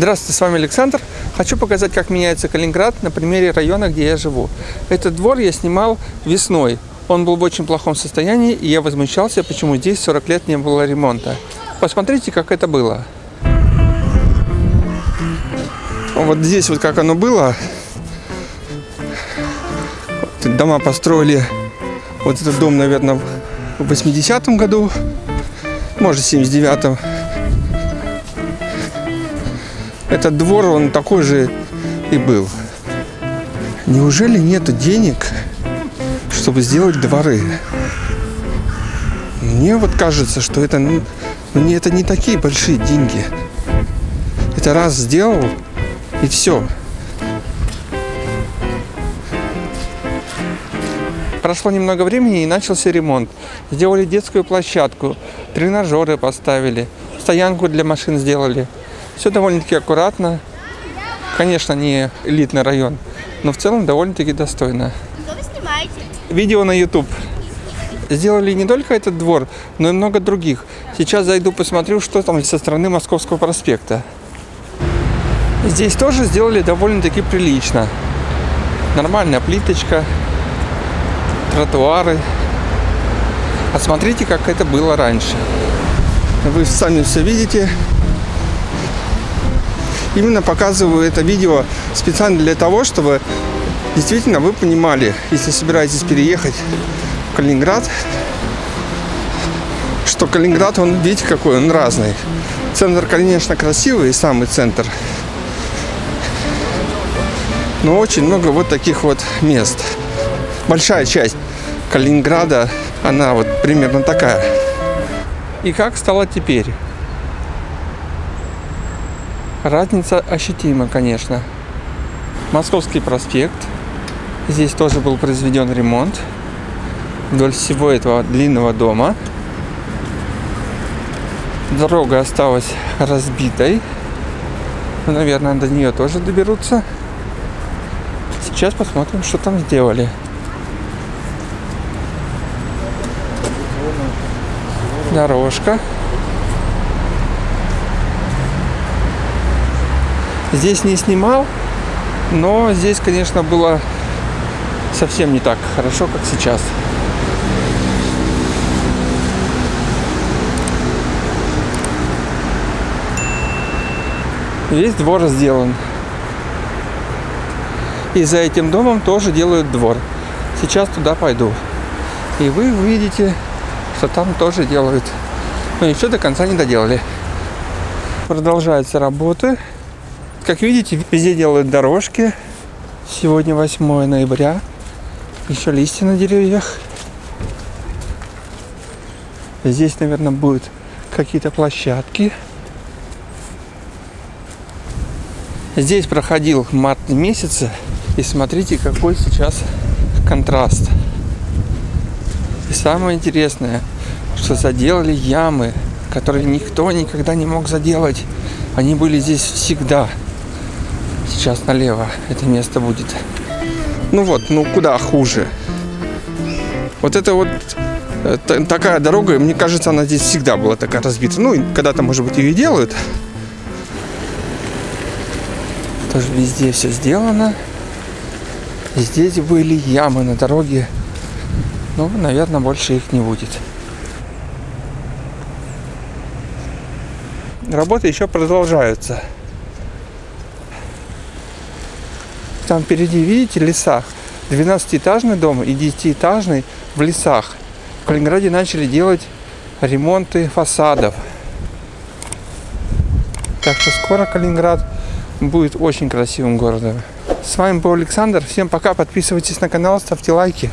Здравствуйте, с вами Александр. Хочу показать, как меняется Калининград на примере района, где я живу. Этот двор я снимал весной. Он был в очень плохом состоянии, и я возмущался, почему здесь 40 лет не было ремонта. Посмотрите, как это было. Вот здесь вот как оно было. Дома построили, вот этот дом, наверное, в 80-м году, может, в 79-м. Этот двор, он такой же и был. Неужели нет денег, чтобы сделать дворы? Мне вот кажется, что это, ну, мне это не такие большие деньги. Это раз сделал, и все. Прошло немного времени и начался ремонт. Сделали детскую площадку, тренажеры поставили, стоянку для машин сделали. Все довольно-таки аккуратно. Конечно, не элитный район, но в целом довольно-таки достойно. Что вы снимаете? Видео на YouTube. Сделали не только этот двор, но и много других. Сейчас зайду посмотрю, что там со стороны Московского проспекта. Здесь тоже сделали довольно-таки прилично. Нормальная плиточка, тротуары. Посмотрите, как это было раньше. Вы сами все видите. Именно показываю это видео специально для того, чтобы действительно вы понимали, если собираетесь переехать в Калининград, что Калининград, он, видите, какой он разный. Центр, конечно, красивый, самый центр. Но очень много вот таких вот мест. Большая часть Калининграда, она вот примерно такая. И как стало теперь? Разница ощутима, конечно. Московский проспект. Здесь тоже был произведен ремонт вдоль всего этого длинного дома. Дорога осталась разбитой. Наверное, до нее тоже доберутся. Сейчас посмотрим, что там сделали. Дорожка. Здесь не снимал, но здесь, конечно, было совсем не так хорошо, как сейчас. Весь двор сделан. И за этим домом тоже делают двор. Сейчас туда пойду. И вы увидите, что там тоже делают. Но еще до конца не доделали. Продолжаются работы. Как видите, везде делают дорожки. Сегодня 8 ноября. Еще листья на деревьях. Здесь, наверное, будут какие-то площадки. Здесь проходил март месяца. И смотрите, какой сейчас контраст. И самое интересное, что заделали ямы, которые никто никогда не мог заделать. Они были здесь всегда. Сейчас налево это место будет. Ну вот, ну куда хуже. Вот это вот э, такая дорога, мне кажется, она здесь всегда была такая разбита. Ну, когда-то, может быть, ее делают. Тоже везде все сделано. Здесь были ямы на дороге. Ну, наверное, больше их не будет. Работы еще продолжаются. Там впереди, видите, леса. 12-этажный дом и 10-этажный в лесах. В Калининграде начали делать ремонты фасадов. Так что скоро Калининград будет очень красивым городом. С вами был Александр. Всем пока. Подписывайтесь на канал, ставьте лайки.